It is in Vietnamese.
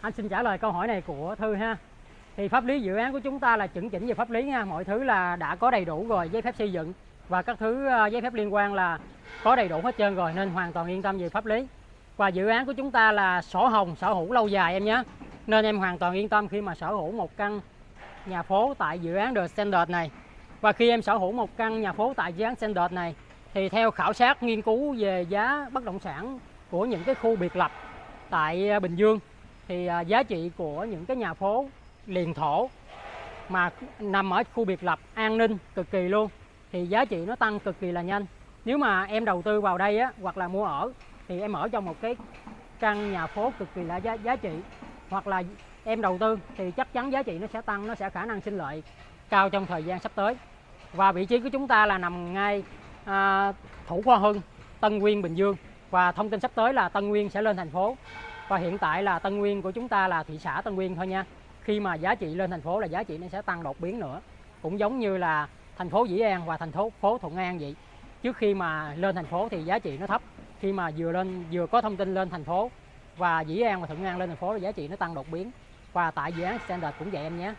anh xin trả lời câu hỏi này của Thư ha. Thì pháp lý dự án của chúng ta là chuẩn chỉnh về pháp lý nha, mọi thứ là đã có đầy đủ rồi, giấy phép xây dựng và các thứ ờ, giấy phép liên quan là có đầy đủ hết trơn rồi nên hoàn toàn yên tâm về pháp lý. Và dự án của chúng ta là sổ hồng, sở hữu lâu dài em nhé. Nên em hoàn toàn yên tâm khi mà sở hữu một căn nhà phố tại dự án The Standard này. Và khi em sở hữu một căn nhà phố tại dự án Standard này thì theo khảo sát nghiên cứu về giá bất động sản của những cái khu biệt lập tại ờ, Bình Dương thì à, giá trị của những cái nhà phố liền thổ mà nằm ở khu biệt lập an ninh cực kỳ luôn thì giá trị nó tăng cực kỳ là nhanh. Nếu mà em đầu tư vào đây á hoặc là mua ở thì em ở trong một cái căn nhà phố cực kỳ là giá, giá trị. Hoặc là em đầu tư thì chắc chắn giá trị nó sẽ tăng nó sẽ khả năng sinh lợi cao trong thời gian sắp tới. Và vị trí của chúng ta là nằm ngay à, thủ khoa hưng Tân Nguyên Bình Dương. Và thông tin sắp tới là Tân Nguyên sẽ lên thành phố và hiện tại là Tân Nguyên của chúng ta là thị xã Tân Nguyên thôi nha. Khi mà giá trị lên thành phố là giá trị nó sẽ tăng đột biến nữa. Cũng giống như là thành phố Dĩ An và thành phố phố Thuận An vậy. Trước khi mà lên thành phố thì giá trị nó thấp. Khi mà vừa lên, vừa có thông tin lên thành phố và Dĩ An và Thuận An lên thành phố là giá trị nó tăng đột biến. Và tại dự án Standard cũng vậy em nhé.